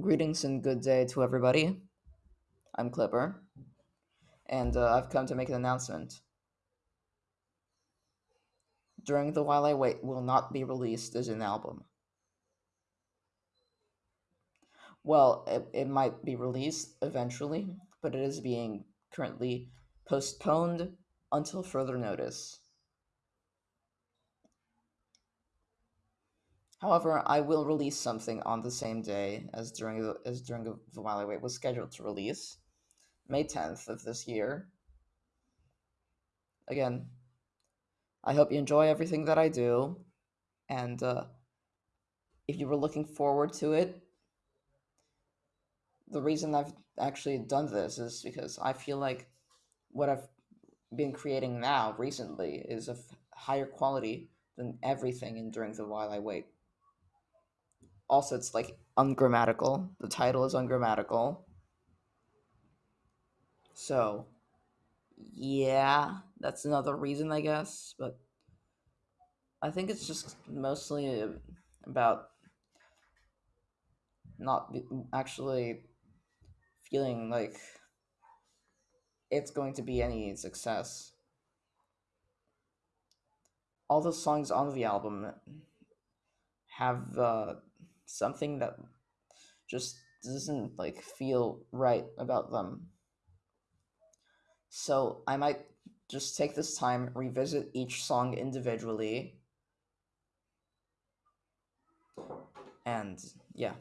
Greetings and good day to everybody. I'm Clipper, and uh, I've come to make an announcement. During the While I Wait will not be released as an album. Well, it, it might be released eventually, but it is being currently postponed until further notice. However, I will release something on the same day as during the as during the, While I Wait was scheduled to release, May 10th of this year. Again, I hope you enjoy everything that I do, and uh, if you were looking forward to it, the reason I've actually done this is because I feel like what I've been creating now recently is of higher quality than everything in during the while I wait. Also, it's like ungrammatical. The title is ungrammatical. So, yeah, that's another reason, I guess. But I think it's just mostly about not actually feeling like it's going to be any success. All the songs on the album have uh, something that just doesn't like feel right about them. So I might just take this time, revisit each song individually, and yeah.